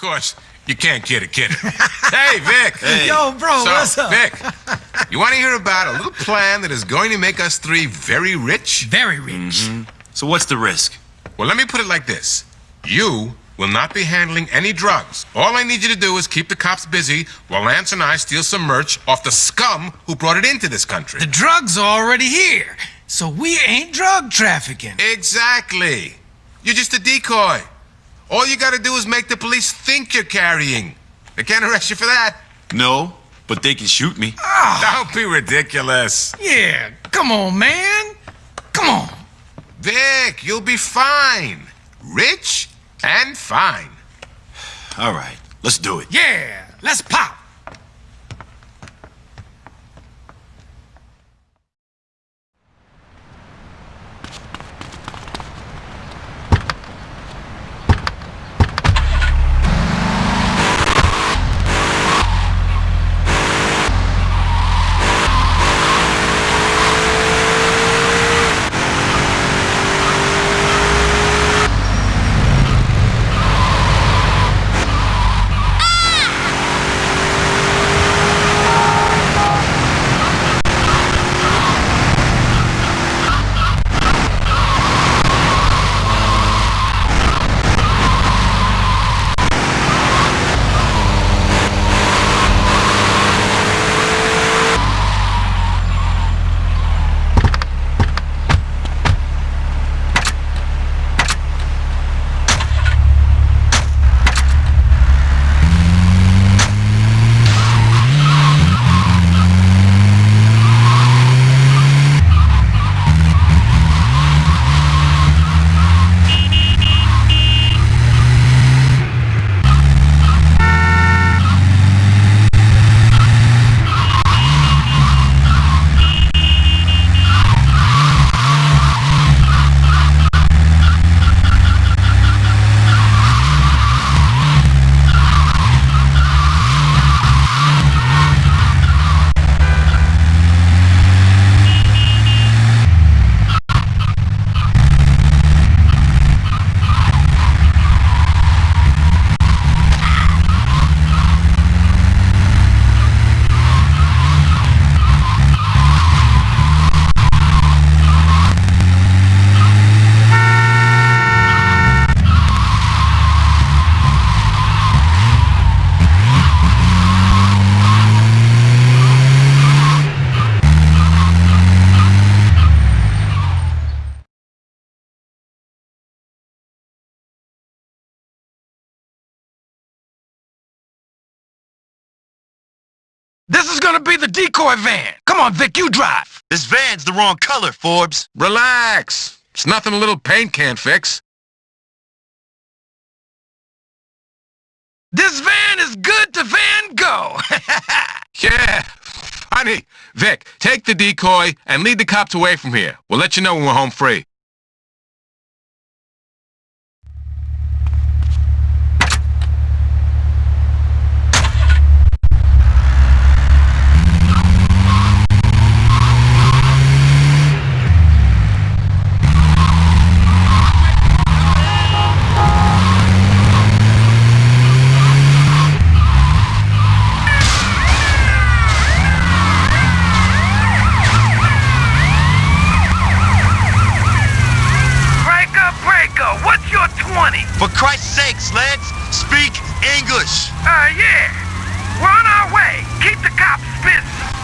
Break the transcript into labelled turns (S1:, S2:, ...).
S1: course, you can't kid a kid. hey, Vic.
S2: Hey. Yo, bro,
S1: so,
S2: what's up?
S1: Vic, you want to hear about a little plan that is going to make us three very rich?
S2: Very rich.
S3: Mm-hmm. So what's the risk?
S1: Well, let me put it like this. You will not be handling any drugs. All I need you to do is keep the cops busy while Lance and I steal some merch off the scum who brought it into this country.
S2: The drugs are already here, so we ain't drug trafficking.
S1: Exactly. You're just a decoy. All you gotta do is make the police think you're carrying. They can't arrest you for that.
S3: No, but they can shoot me.
S2: Ah.
S1: Don't be ridiculous.
S2: Yeah, come on, man. Come on.
S1: Vic, you'll be fine. Rich and fine.
S3: All right, let's do it.
S2: Yeah, let's pop. This is gonna be the decoy van. Come on, Vic, you drive.
S3: This van's the wrong color, Forbes.
S1: Relax. It's nothing a little paint can't fix.
S2: This van is good to Van Gogh.
S1: Yeah. Honey, Vic, take the decoy and lead the cops away from here. We'll let you know when we're home free.
S2: 20.
S3: For Christ's sakes, Lance, speak English.
S2: Uh, yeah. We're on our way. Keep the cops busy.